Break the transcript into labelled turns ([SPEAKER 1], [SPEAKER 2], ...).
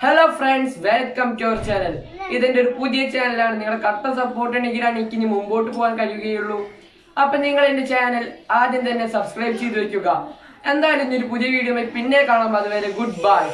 [SPEAKER 1] Hello friends welcome to our channel ഇതെന്റെ ഒരു പുതിയ ചാനലാണ് നിങ്ങളുടെ കട്ട സപ്പോർട്ട് ഉണ്ടെങ്കിലാണ് എനിക്ക് ഇനി മുമ്പോട്ട് പോകാൻ കഴിയുകയുള്ളൂ. അപ്പൊ നിങ്ങൾ എന്റെ ചാനൽ ആദ്യം തന്നെ സബ്സ്ക്രൈബ് ചെയ്ത് വെക്കുക. എന്തായാലും ഇനി ഒരു പുതിയ വീഡിയോ പിന്നെ കാണാം. അതുവരെ ഗുഡ് ബൈ